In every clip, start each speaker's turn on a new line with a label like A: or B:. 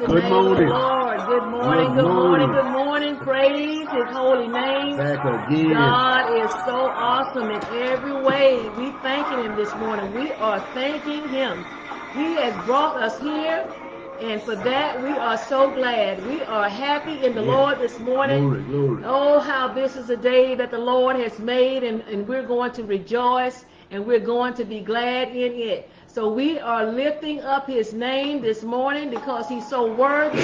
A: the
B: Good
A: name
B: morning.
A: of the Lord. Good morning,
B: Good
A: good morning,
B: morning.
A: good morning. Praise His holy name.
B: Back again.
A: God is so awesome in every way. We thanking Him this morning. We are thanking Him. He has brought us here, and for that we are so glad. We are happy in the
B: Yes.
A: Lord this morning.
B: Glory, glory.
A: Oh, how this is a day that the Lord has made, and, and we're going to rejoice and we're going to be glad in it. So we are lifting up his name this morning because he's so worthy.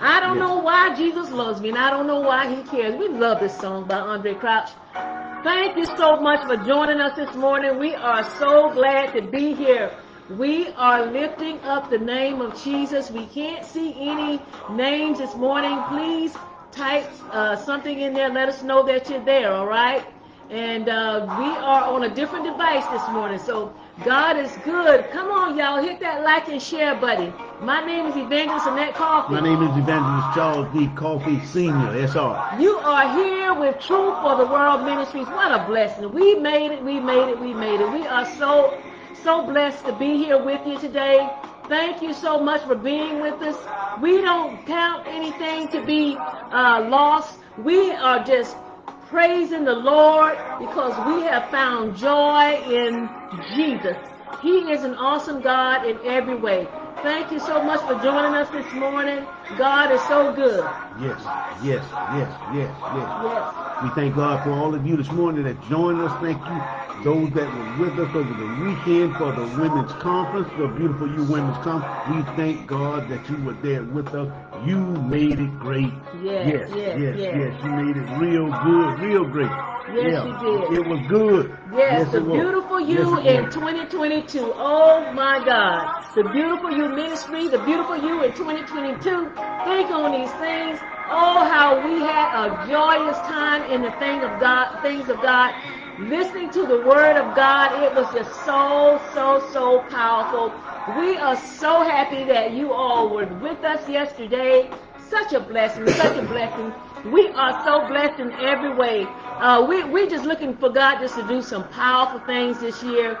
A: I don't know why Jesus loves me, and I don't know why he cares. We love this song by Andraé Crouch. Thank you so much for joining us this morning. We are so glad to be here. We are lifting up the name of Jesus. We can't see any names this morning. Please type uh, something in there. Let us know that you're there, all right? And uh, we are on a different device this morning. So God is good. Come on, y'all. Hit that like and share button. My name is Evangelist Annette Coffee.
B: My name is Evangelist Charles D. Coffee Sr., SR.
A: You are here with Truth for the World Ministries. What a blessing. We made it, we made it, we made it. We are so, so blessed to be here with you today. Thank you so much for being with us. We don't count anything to be uh, lost. We are just praising the Lord because we have found joy in Jesus. He is an awesome God in every way. Thank you so much for joining us this morning. God is so good.
B: Yes, yes, yes, yes, yes.
A: Yes.
B: We thank God for all of you this morning that joined us. Thank you, those that were with us over the weekend for the women's conference, the Beautiful You Women's Conference. We thank God that you were there with us. You made it great.
A: Yes,
B: yes,
A: yes,
B: yes,
A: yes.
B: yes. You made it real good, real great.
A: Yes,
B: yeah,
A: you did.
B: It was good.
A: Yes, the
B: it was.
A: beautiful
B: Yes,
A: you in
B: was.
A: 2022. Oh my God. The beautiful you ministry, the beautiful you in 2022. Think on these things. Oh, how we had a joyous time in the thing of God, things of God. Listening to the word of God, it was just so, so, so powerful. We are so happy that you all were with us yesterday. Such a blessing, such a blessing. We are so blessed in every way. Uh, we, we're just looking for God just to do some powerful things this year.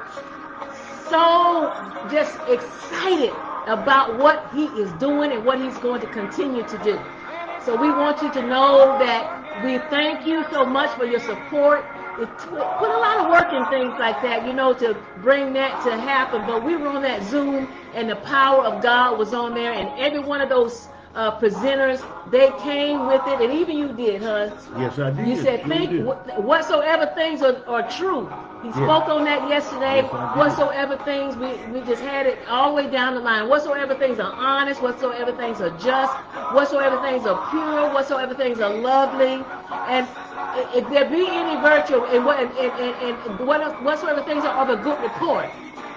A: So just excited about what He is doing and what He's going to continue to do. So we want you to know that we thank you so much for your support. It put a lot of work in things like that, you know, to bring that to happen. But we were on that Zoom, and the power of God was on there, and every one of those uh, presenters, they came with it, and even you did, huh?
B: Yes, I did.
A: You said, think
B: did.
A: whatsoever things are, are true. He
B: Yes.
A: spoke on that yesterday.
B: Yes,
A: whatsoever things, we, we just had it all the way down the line. Whatsoever things are honest, whatsoever things are just, whatsoever things are pure, whatsoever things are lovely. And if there be any virtue, and, what, and, and, and what, whatsoever things are of a good report.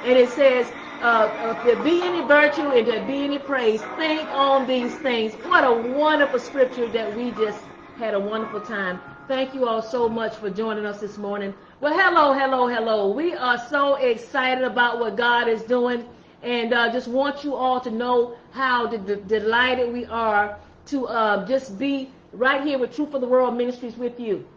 A: And it says, uh, if there be any virtue and there be any praise, think on these things. What a wonderful scripture that we just had a wonderful time. Thank you all so much for joining us this morning. Well, hello, hello, hello. We are so excited about what God is doing and uh, just want you all to know how de- de- delighted we are to uh, just be right here with Truth for the World Ministries with you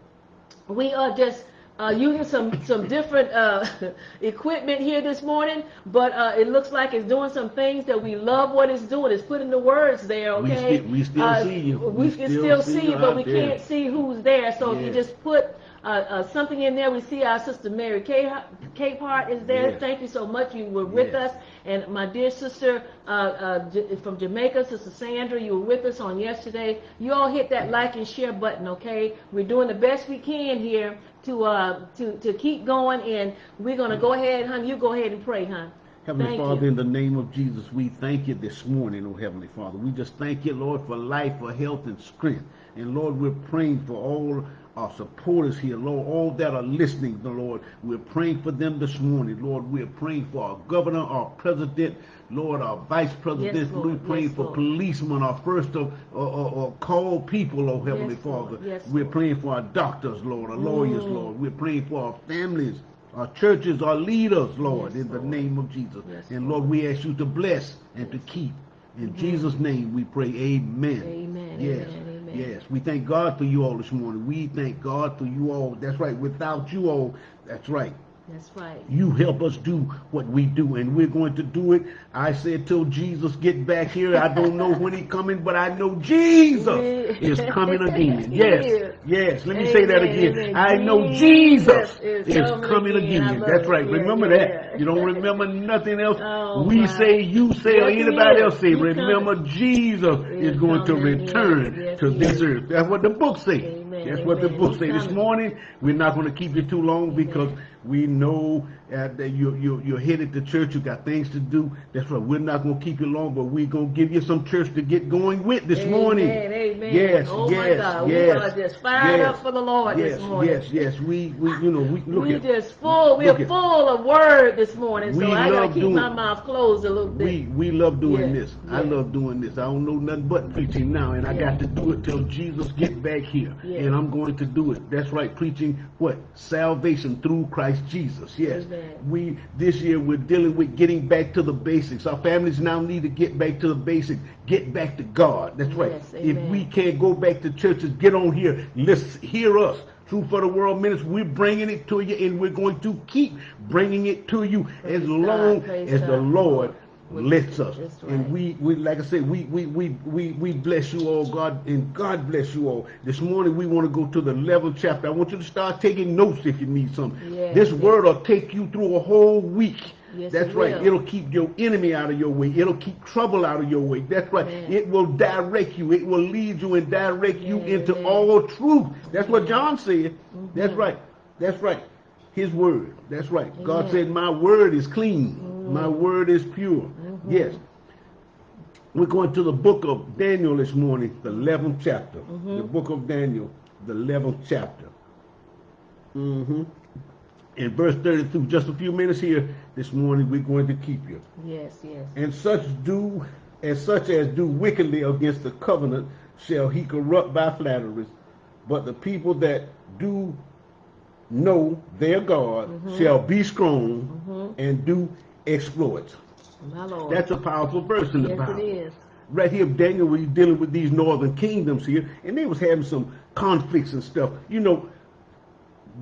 A: we are just uh, using some some different uh, equipment here this morning, but uh, it looks like it's doing some things that we love. What it's doing It's putting the words there.
B: We
A: Okay,
B: we still
A: Uh,
B: see you.
A: We,
B: We
A: can
B: still see you,
A: but we
B: there.
A: can't see who's there. So if you just put uh, uh, something in there, we see our sister Mary Capehart is there.
B: Yes.
A: Thank you so much. You were with
B: Yes.
A: us, and my dear sister uh, uh, from Jamaica, Sister Sandra, you were with us on yesterday. You all hit that like and share button, okay? We're doing the best we can here to uh, to to keep going, and we're gonna go ahead, hon. You go ahead and pray, hon.
B: Heavenly
A: Thank
B: Father,
A: you.
B: in the name of Jesus, we thank you this morning, oh Heavenly Father. We just thank you, Lord, for life, for health, and strength. And Lord, we're praying for all our supporters here, Lord, all that are listening, the Lord. We're praying for them this morning, Lord. We're praying for our governor, our president, Lord, our vice president.
A: Yes, Lord.
B: We're praying
A: Yes,
B: for
A: Lord.
B: policemen, our first of uh, uh, uh, called people, oh Heavenly
A: Yes, Lord.
B: Father.
A: Yes,
B: We're praying for our doctors, Lord, our lawyers,
A: Mm.
B: Lord. We're praying for our families, our churches, our leaders, Lord, in the name of Jesus.
A: Yes,
B: and
A: Lord.
B: Lord, we ask you to bless and to keep. In Jesus' name we pray, amen.
A: Amen,
B: Yes.
A: amen, amen.
B: Yes. We thank God for you all this morning. We thank God for you all. That's right. Without you all, that's right.
A: That's right.
B: You help us do what we do, and we're going to do it. I said till Jesus get back here. I don't know when he coming, but I know Jesus is coming again. Yes, yes. Let me say that again.
A: amen.
B: I know Jesus
A: is
B: is
A: coming again.
B: Again. That's right. Remember
A: yeah.
B: that. You don't remember nothing else.
A: Oh,
B: we
A: my.
B: say, you say, or anybody else say.
A: He
B: Remember,
A: coming.
B: Jesus
A: He
B: is going to return
A: yes,
B: to this
A: is.
B: earth. That's what the book says.
A: Amen,
B: That's what the book says. This morning, we're not going to keep you too long because we know uh, that you, you, you're headed to church. You got things to do. That's right. We're not going to keep you long, but we're going to give you some church to get going with this
A: Amen,
B: morning.
A: amen.
B: Yes,
A: Oh, my
B: yes,
A: God. We
B: yes.
A: are just fired
B: yes,
A: up for the Lord
B: yes,
A: this morning.
B: Yes, yes, We, we, you know, we look
A: we
B: at
A: just full. We're full of word this morning,
B: We
A: so I gotta keep
B: doing-
A: my mouth closed a little bit.
B: We we love doing
A: Yeah,
B: this. I love doing this. I don't know nothing but preaching now, and I got to do it till Jesus get back here. And I'm going to do it. That's right, preaching what salvation through Christ Jesus. Yes,
A: Amen.
B: we this year we're dealing with getting back to the basics. Our families now need to get back to the basics, get back to God. That's right.
A: Yes,
B: if we can't go back to churches, get on here. Let's hear us. True for the World Ministry, we're bringing it to you, and we're going to keep bringing it to you as long
A: God, praise
B: as the Lord Lets us.
A: That's
B: And we, we, like I said, we, we, we, we, we bless you all, God, and God bless you all. This morning we want to go to the 11th chapter. I want you to start taking notes if you need some.
A: Yes,
B: this
A: yes.
B: word will take you through a whole week.
A: Yes,
B: That's
A: it
B: right.
A: will.
B: It'll keep your enemy out of your way. It'll keep trouble out of your way. That's right.
A: Amen.
B: It will direct you. It will lead you and direct you
A: Amen,
B: into
A: amen.
B: all truth. That's what John said. That's
A: Mhm.
B: right. That's right. His word. That's right. God said, My word is clean. My word is pure.
A: Mhm.
B: Yes. We're going to the book of Daniel this morning, the 11th chapter.
A: Mhm.
B: The book of Daniel, the 11th chapter. hmm In verse 32, just a few minutes here this morning, we're going to keep you.
A: Yes, yes.
B: And such do, and such as do wickedly against the covenant shall he corrupt by flatteries. But the people that do know their God
A: Mhm.
B: shall be strong
A: Mhm.
B: and do exploits. That's a powerful verse in the
A: yes,
B: Bible.
A: it is.
B: Right here, Daniel was dealing with these northern kingdoms here, and they was having some conflicts and stuff, you know,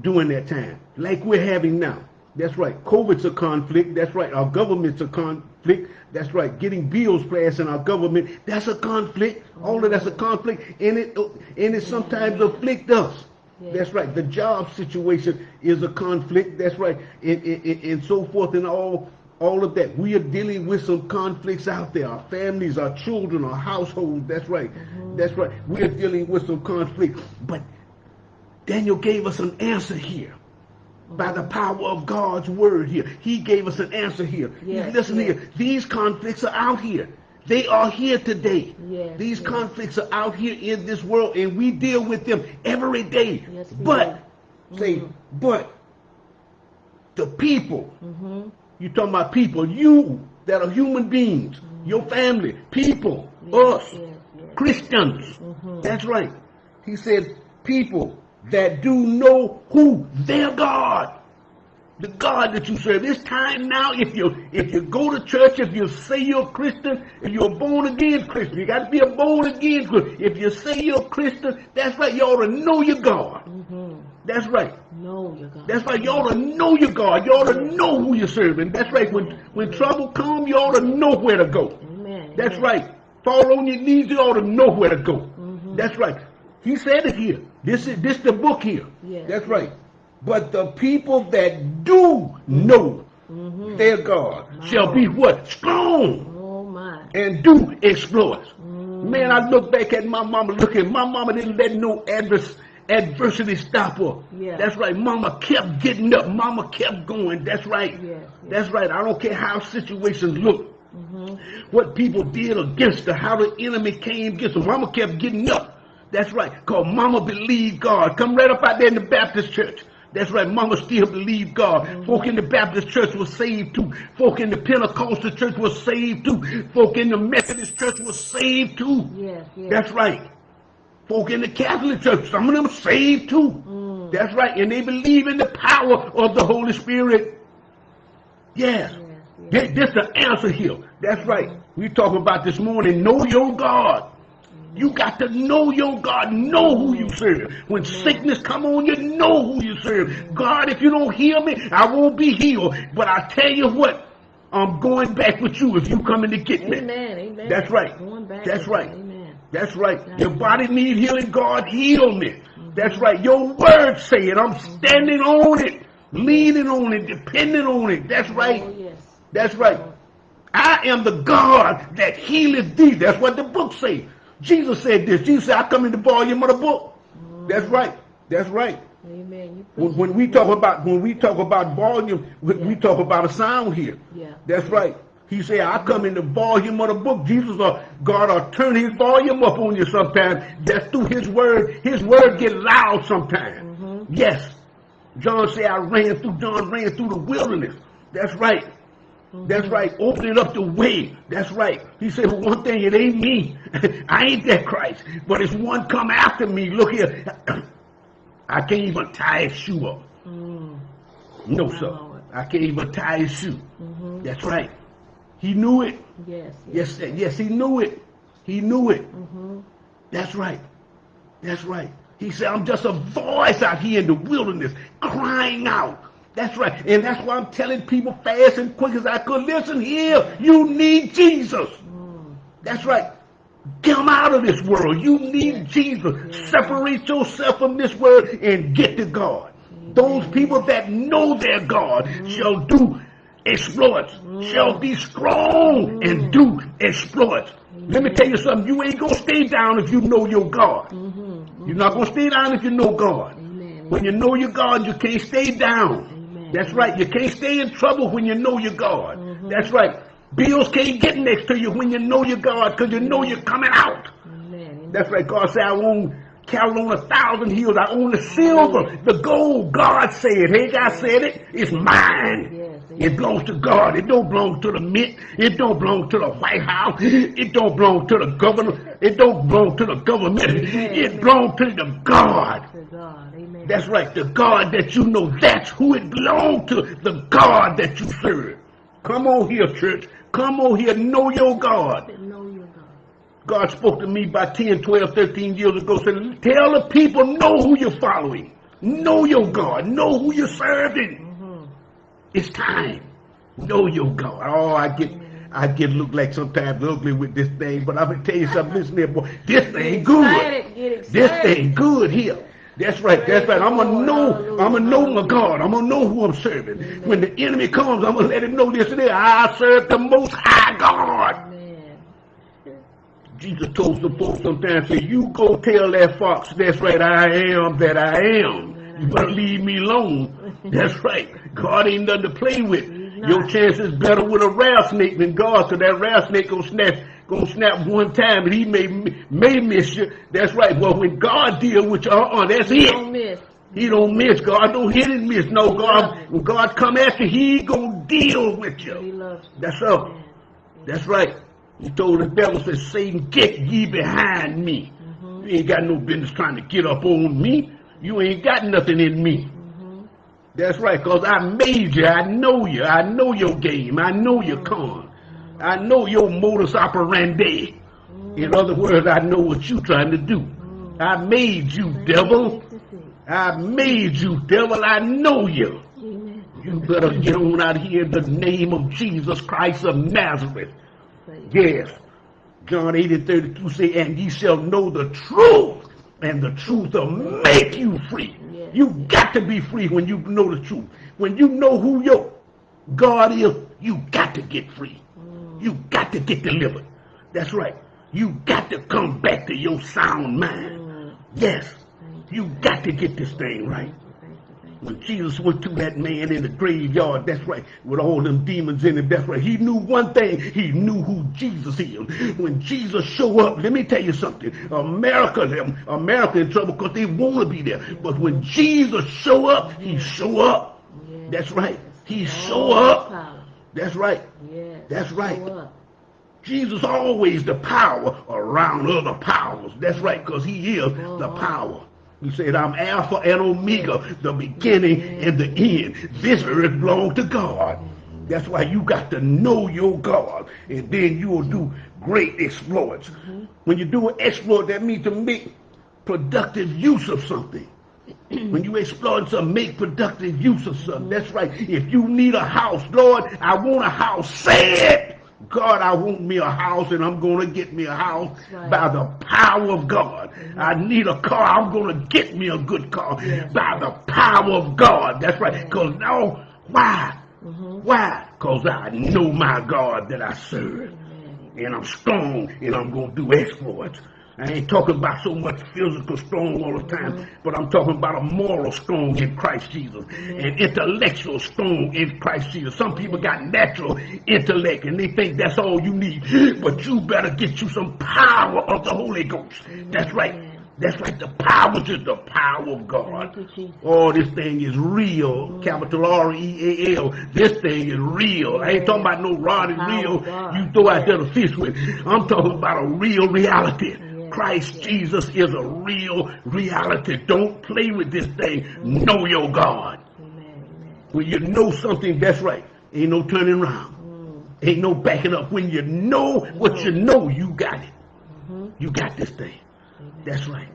B: during that time, like we're having now. That's right. COVID's a conflict. That's right. Our government's a conflict. That's right. Getting bills passed in our government, that's a conflict. All of that's a conflict, and it and it sometimes afflict us. That's right. The job situation is a conflict. That's right, and, and, and- and so forth, and all all of that. We are dealing with some conflicts out there. Our families, our children, our households. That's right. That's right. We are dealing with some conflict. But Daniel gave us an answer here. By the power of God's word here. He gave us an answer here.
A: Yes,
B: Listen
A: yes.
B: here. These conflicts are out here. They are here today.
A: Yes,
B: These conflicts are out here in this world, and we deal with them every day. But,
A: do.
B: say,
A: Mhm.
B: but the people,
A: Mm-hmm.
B: You talking about people, you that are human beings, your family, people, us,
A: Yes, yes.
B: Christians.
A: Mhm.
B: That's right. He said, people that do know who their God, the God that you serve. It's time now. If you if you go to church, if you say you're a Christian, if you're a born again Christian, you got to be a born again Christian. If you say you're a Christian, that's right. You ought to know your God.
A: Mm-hmm.
B: That's right.
A: No, you God.
B: That's right. You ought to know your God. You ought to know who you're serving. That's right. When when trouble comes, you ought to know where to go.
A: Amen.
B: That's
A: amen.
B: right. Fall on your knees. You ought to know where to go.
A: Mhm.
B: That's right. He said it here. This is this the book here.
A: Yes.
B: That's right. But the people that do know
A: Mhm.
B: their God shall be what? Strong
A: Oh my.
B: and do exploits.
A: Mm.
B: Man, I look back at my mama. Look at my mama didn't let no adverse adversity stop her.
A: Yeah.
B: That's right. Mama kept getting up. Mama kept going. That's right.
A: Yes, yes.
B: That's right. I don't care how situations look
A: Mm-hmm.
B: what people did against her, how the enemy came against her. Mama kept getting up. That's right, because mama believed God. Come right up out there in the Baptist church. That's right, mama still believed God. Folk in the Baptist church was saved too. Folk in the Pentecostal church was saved too. Folk in the Methodist church was saved too.
A: Yes, yes.
B: That's right. Folk in the Catholic church, some of them saved too.
A: Mm.
B: That's right, and they believe in the power of the Holy Spirit. Yes.
A: Yes, yes.
B: This the answer here. That's right. We talking about this morning. Know your God. You got to know your God, know who you serve. When sickness come on you, know who you serve. God, if you don't heal me, I won't be healed. But I tell you what, I'm going back with you if you coming to get me.
A: Amen. Amen.
B: That's right. That's right.
A: Amen.
B: That's right. Your body need healing. God heal me. Mm-hmm. That's right. Your word say it. I'm mm-hmm. standing on it, leaning on it, depending on it. That's oh, right.
A: Oh, yes.
B: That's right. I am the God that healeth thee. That's what the book say. Jesus said this. Jesus said, I come in the volume of the book. Mm. That's right. That's right.
A: Amen.
B: When, when we talk about when we talk about volume, we, we talk about a sound here.
A: Yeah.
B: That's right. He said, I come in the volume of the book. Jesus or God will turn his volume up on you sometimes. That's through his word. His word get loud sometimes. Mm-hmm. Yes. John said, I ran through, John ran through the wilderness. That's right. That's right. Opening up the way. That's right. He said, well, one thing, it ain't me. I ain't that Christ. But it's one come after me. Look here. I can't even tie his shoe up.
A: Mm.
B: No, sir. I can't even tie his shoe.
A: Mhm.
B: That's right. He knew it.
A: Yes.
B: Yes, sir. yes, he knew it. He knew it.
A: Mm-hmm.
B: That's right. That's right. He said, I'm just a voice out here in the wilderness crying out. That's right. And that's why I'm telling people fast and quick as I could. Listen here. You need Jesus.
A: Mm.
B: That's right. Come out of this world. You need Jesus. Separate yourself from this world and get to God. Those people that know their God shall do exploits, shall be strong and do exploits. Let me tell you something. You ain't going to stay down if you know your God.
A: Mm-hmm.
B: You're not going to stay down if you know God.
A: Amen.
B: When you know your God, you can't stay down. That's right. You can't stay in trouble when you know your God. Mm-hmm. That's right. Bills can't get next to you when you know your God because you know you're coming out.
A: Amen.
B: That's right. God said, I own cattle on a thousand hills. I own the silver, the gold. God said, hey, God said it. It's mine.
A: Yes.
B: It belongs to God. It don't belong to the mint. It don't belong to the White House. It don't belong to the governor. It don't belong to the government. It belongs to the God.
A: To God.
B: That's right. The God that you know, that's who it belongs to. The God that you serve. Come on here, church. Come on here. Know your God.
A: know your God.
B: God spoke to me about 10, 12, 13 years ago. Said, tell the people, know who you're following. Know your God. Know who you're serving.
A: Mm-hmm.
B: It's time. Know your God. Oh, I get I get look like sometimes ugly with this thing, but I'm gonna tell you something, listen here, boy. This thing good.
A: Excited. Get excited.
B: This thing good here. That's right, that's right. I'm gonna know, I'm gonna know my God. I'm gonna know who I'm serving. When the enemy comes, I'm gonna let him know this and that. I serve the most high God. Jesus told some folks sometimes, say, you go tell that fox, that's right, I am that I am. You better leave me alone. That's right. God ain't nothing to play with. Your chance is better with a rattlesnake than God, so that rattlesnake gonna snap, gonna snap one time, and he may may miss you. That's right. Well, when God deal with you, uh-uh, that's
A: Don't miss.
B: He don't miss. God don't hit and miss. No, God, when God come after, He gonna deal with
A: He
B: you.
A: loves you.
B: That's up.
A: Amen.
B: That's right. He told the devil, said, Satan, get ye behind me. Mm-hmm. You ain't got no business trying to get up on me. You ain't got nothing in me. Mm-hmm. That's right, because I made you. I know you. I know your game. I know your mm-hmm. con. I know your modus operandi. In other words, I know what you're trying to do. I made you, devil. I made you, devil. I know you. You better get on out here in the name of Jesus Christ of Nazareth. Yes. John 8 and 32 say, and ye shall know the truth, and the truth will make you free. You got to be free when you know the truth. When you know who your God is, you got to get free. You got to get delivered. That's right. You got to come back to your sound mind.
A: Mm.
B: Yes.
A: You.
B: Got to get this thing right.
A: Thank you. Thank you.
B: When Jesus went to that man in the graveyard, that's right, with all them demons in him, that's right. He knew one thing. He knew who Jesus is. When Jesus show up, let me tell you something. America, America in trouble because they want to be there. But when Jesus show up, he show up. That's right. He show up. That's right. That's right. Jesus always the power around other powers. That's right, because he is the power. He said, I'm Alpha and Omega, the beginning and the end. This earth belongs to God. That's why you got to know your God, and then you will do great exploits. When you do an exploit, that means to make productive use of something. When you exploit something, make productive use of something. That's right. If you need a house, Lord, I want a house. Say it. God, I want me a house and I'm going to get me a house
A: right.
B: by the power of God. I need a car. I'm going to get me a good car
A: Yes.
B: by the power of God. That's right. Because now, why?
A: Mhm.
B: Why? Because I know my God that I serve. And I'm strong and I'm going to do exploits. I ain't talking about so much physical strong all the time, but I'm talking about a moral strong in Christ Jesus, and intellectual strong in Christ Jesus. Some people got natural intellect and they think that's all you need, but you better get you some power of the Holy Ghost. That's right. That's right. The power is the power of God. Oh, this thing is real. Capital R E A L. This thing is real. I ain't talking about no rod and reel you throw out there to fish with. I'm talking about a real reality. Christ. Jesus is a real reality. Don't play with this thing. Know your God.
A: Amen. Amen.
B: When you know something, that's right. Ain't no turning around.
A: Mm.
B: Ain't no backing up. When you know what you know, you got it.
A: Mhm.
B: You got this thing.
A: Amen.
B: That's right.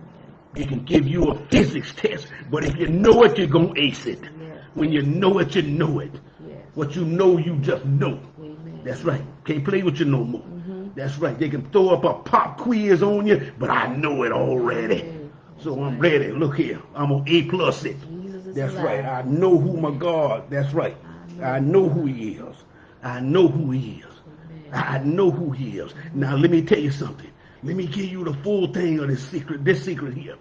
B: It can give you a physics test, but if you know it, you're going to ace it.
A: Yes.
B: When you know it, you know it.
A: Yes.
B: What you know, you just know.
A: Amen.
B: That's right. Can't play with you no more. That's right. They can throw up a pop quiz on you, but I know it already. So I'm ready. Look here. I'm on A plus it. That's right. I know who my God. That's right. I know who he is. I know who he is. I know who he is. Now let me tell you something. Let me give you the full thing of this secret. This secret here.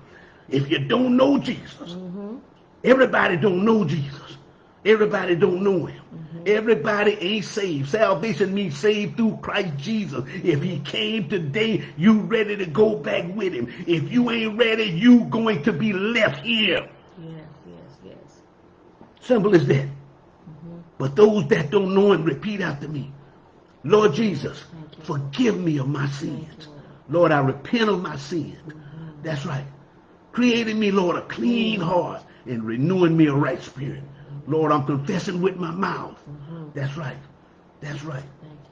B: If you don't know Jesus,
A: Mhm.
B: Everybody don't know Jesus. Everybody don't know him. Everybody ain't saved. Salvation means saved through Christ Jesus. If he came today, you ready to go back with him. If you ain't ready, you going to be left here.
A: Yes. Yes. Yes.
B: Simple as that. But those that don't know him, repeat after me. Lord Jesus, forgive me of my sins. Lord, I repent of my sins. That's right. Creating me, Lord, a clean heart and renewing me a right spirit. Lord, I'm confessing with my mouth. Mm-hmm. That's right. That's right.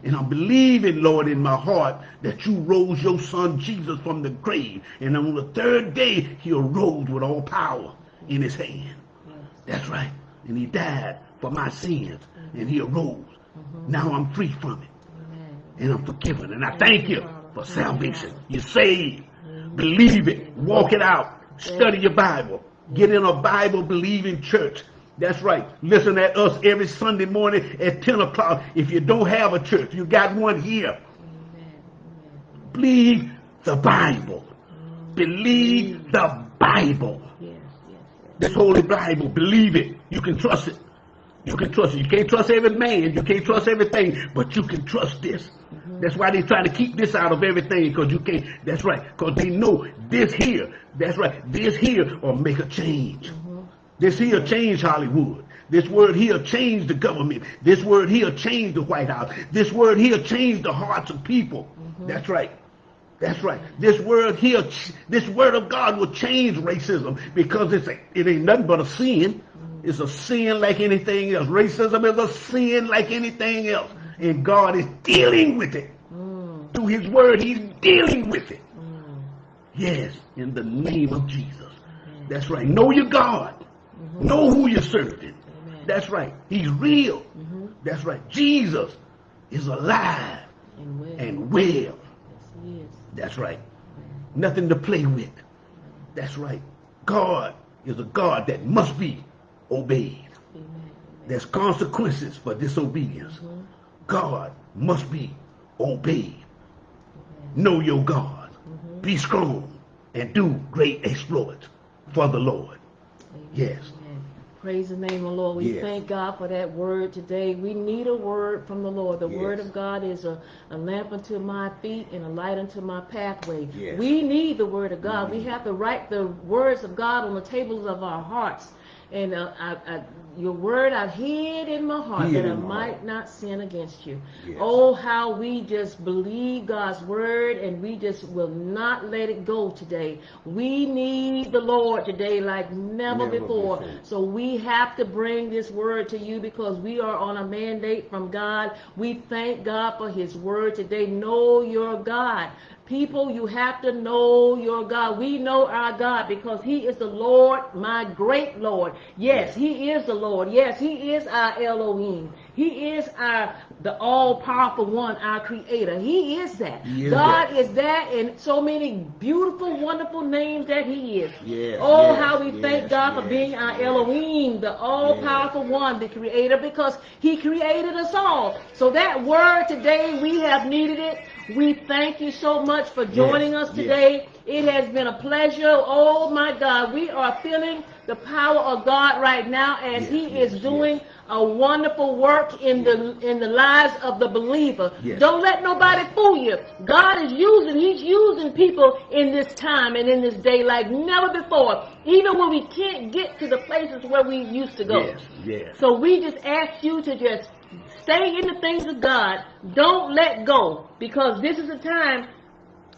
B: And I'm believing, Lord, in my heart that you rose your son Jesus from the grave. And on the third day, he arose with all power in his hand.
A: Yes.
B: That's right. And he died for my sins. Mm-hmm. And he arose. Mm-hmm. Now I'm free from it.
A: Amen.
B: And I'm forgiven. And I thank you for salvation. You're saved. Believe it. Walk it out. Study your Bible. Get in a Bible believing church. That's right. Listen at us every Sunday morning at 10 o'clock. If you don't have a church, you got one here. Believe the Bible. Believe the Bible. This Holy Bible. Believe it. You can trust it. You can trust it. You can't trust every man. You can't trust everything, but you can trust this. That's why they try to keep this out of everything, because you can't. That's right. Because they know this here. That's right. This here will make a change. This here change Hollywood. This word here change the government. This word here change the White House. This word here change the hearts of people. That's right. That's right. This word here, this word of God will change racism because it's a, it ain't nothing but a sin. It's a sin like anything else. Racism is a sin like anything else. And God is dealing with it.
A: Mm.
B: Through his word, he's dealing with it.
A: Mm.
B: Yes, in the name of Jesus. That's right. Know your God. Know who you're serving.
A: Amen.
B: That's right. He's real.
A: Mhm.
B: That's right. Jesus is alive
A: And well.
B: and well.
A: Yes.
B: That's right. Nothing to play with. That's right. God is a God that must be obeyed.
A: Amen.
B: There's consequences for disobedience.
A: Mhm.
B: God must be obeyed. Know your God. Be strong and do great exploits for the Lord. Yes.
A: Amen. Praise the name of the Lord. We
B: Yes.
A: thank God for that word today. We need a word from the Lord. The
B: Yes.
A: word of God is a, a lamp unto my feet and a light unto my pathway.
B: Yes.
A: We need the word of God. We mm. have to write the words of God on the tables of our hearts. And uh, I, I, your word I've hid in my heart
B: Hid
A: that I might
B: heart.
A: not sin against you.
B: Yes.
A: Oh, how we just believe God's word and we just will not let it go today. We need the Lord today like never,
B: Never
A: before.
B: before.
A: So we have to bring this word to you because we are on a mandate from God. We thank God for his word today. Know your God. People, you have to know your God. We know our God because He is the Lord, my great Lord. Yes, He is the Lord. Yes, He is our Elohim. He is our the all-powerful one, our creator. He is that. God is that in so many beautiful, wonderful names that He is.
B: Yes,
A: oh,
B: yes,
A: how we
B: yes,
A: thank God for being our. Elohim, the all-powerful one, the creator, because He created us all. So that word today, we have needed it. We thank you so much for joining
B: Yes,
A: us
B: yes.
A: today. It has been a pleasure. Oh my God, we are feeling the power of God right now as
B: Yes,
A: He
B: yes,
A: is doing
B: yes.
A: a wonderful work in the in the lives of the believer.
B: Yes.
A: Don't let nobody fool you. God is using, He's using people in this time and in this day like never before. Even when we can't get to the places where we used to go.
B: Yes, yes.
A: So we just ask you to just stay in the things of God. Don't let go because this is a time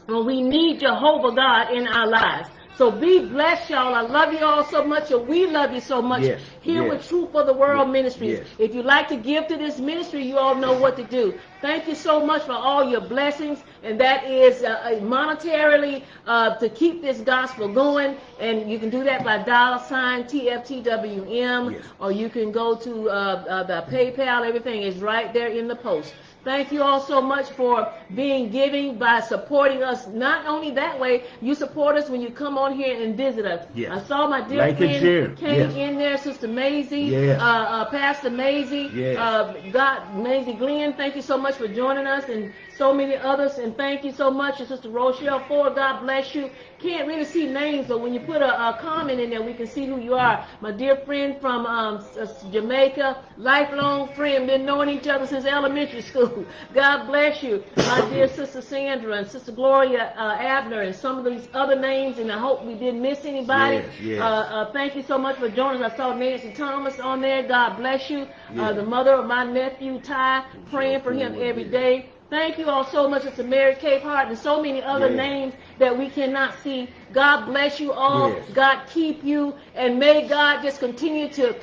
A: when we need Jehovah God in our lives. So be blessed, y'all. I love you all so much, and we love you so much
B: Yes,
A: here
B: yes.
A: with Truth for the World
B: Yes,
A: Ministries.
B: yes.
A: If you'd like to give to this ministry, you all know what to do. Thank you so much for all your blessings, and that is uh, uh, monetarily uh, to keep this gospel going. And you can do that by dollar sign TFTWM,
B: Yes.
A: or you can go to uh, uh, the PayPal. Everything is right there in the post. Thank you all so much for being giving by supporting us. Not only that way, you support us when you come on here and visit us.
B: Yes.
A: I saw my dear
B: Like
A: friend came
B: Yes.
A: in there, Sister Maisie,
B: Yes.
A: uh, uh, Pastor Maisie,
B: Yes.
A: uh, God, Maisie Glenn. Thank you so much for joining us, and so many others. And thank you so much, and Sister Rochelle Ford. God bless you. Can't really see names, but when you put a, a comment in there, we can see who you are. My dear friend from um, Jamaica, lifelong friend, been knowing each other since elementary school. God bless you, my dear Sister Sandra and Sister Gloria uh, Abner, and some of these other names. And I hope we didn't miss anybody.
B: Yes, yes.
A: Uh, uh, thank you so much for joining us. I saw Nancy Thomas on there. God bless you. Uh, the mother of my nephew Ty, praying for him every day. Thank you all so much. It's a Mary Capehart and so many other
B: Yeah.
A: names that we cannot see. God bless you all.
B: Yes.
A: God keep you. And may God just continue to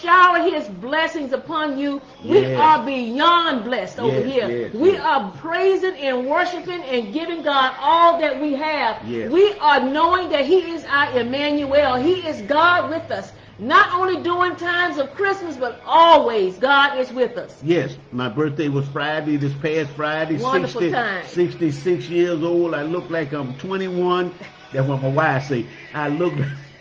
A: shower his blessings upon you. We
B: Yes.
A: are beyond blessed over here.
B: yes,
A: we
B: yes.
A: are praising and worshiping and giving God all that we have.
B: Yes.
A: We are knowing that he is our Emmanuel. He is God with us. Not only during times of Christmas, but always God is with us.
B: Yes, my birthday was Friday, this past Friday.
A: Wonderful
B: 60,
A: time.
B: 66 years old. I look like I'm 21. That's what my wife say. I look,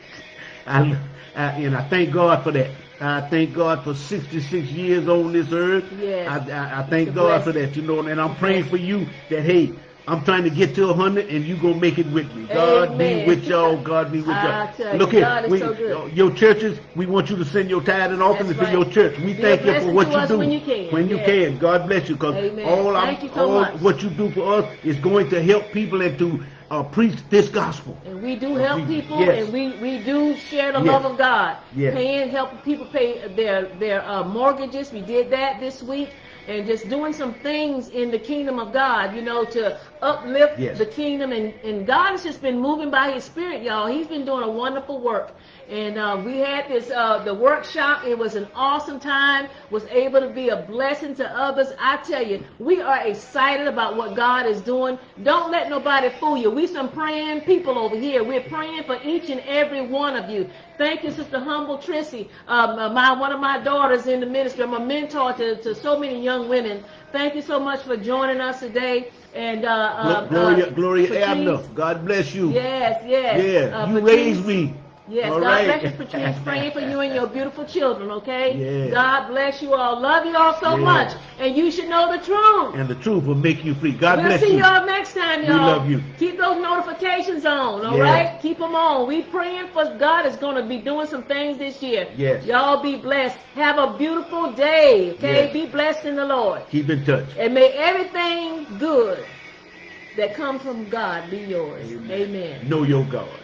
B: I, I, and I thank God for that. I thank God for 66 years on this earth.
A: Yes.
B: I, I, I thank God for that, you know, and I'm praying for you that, hey, I'm trying to get to 100 and you going to make it with me. God
A: Amen.
B: be with y'all. God be with y'all. Look here. We-
A: so.
B: Your churches, we want you to send your tithe and offering
A: That's
B: to your church. We
A: Be
B: thank you for what you do.
A: when you can.
B: When you can. God bless you because all, I'm-
A: you so
B: all
A: much.
B: what you do for us is going to help people and to uh, preach this gospel.
A: And we do help
B: We-
A: people,
B: yes.
A: and we, we do share the
B: Yes.
A: love of God.
B: Yes.
A: Paying, helping people pay their their uh, mortgages. We did that this week, and just doing some things in the kingdom of God, you know, to uplift
B: Yes.
A: the kingdom. And, and God has just been moving by His Spirit, y'all. He's been doing a wonderful work. And uh, we had this uh, the workshop. It was an awesome time. Was able to be a blessing to others. I tell you, we are excited about what God is doing. Don't let nobody fool you. We some praying people over here. We're praying for each and every one of you. Thank you, Sister Humble Trissy, um, uh, my one of my daughters in the ministry. I'm a mentor to, to so many young women. Thank you so much for joining us today. And uh, uh,
B: Gloria,
A: uh,
B: Gloria Abner, God bless you.
A: Yes, yes.
B: Yeah,
A: Uh,
B: you
A: Patrice,
B: raised me.
A: Yes,
B: All
A: God
B: right.
A: bless you, Patrice. Praying for you and your beautiful children, okay?
B: Yeah.
A: God bless you all. Love you all so
B: Yeah.
A: much. And you should know the truth.
B: And the truth will make you free. God
A: we'll
B: bless
A: see
B: you.
A: y'all next time, y'all.
B: We love you.
A: Keep those notifications on, all
B: Yeah.
A: right? Keep them on. We praying for God is going to be doing some things this year.
B: Yes.
A: Y'all be blessed. Have a beautiful day, okay?
B: Yes.
A: Be blessed in the Lord.
B: Keep in touch.
A: And may everything good that comes from God be yours.
B: Amen.
A: Amen.
B: Know your God.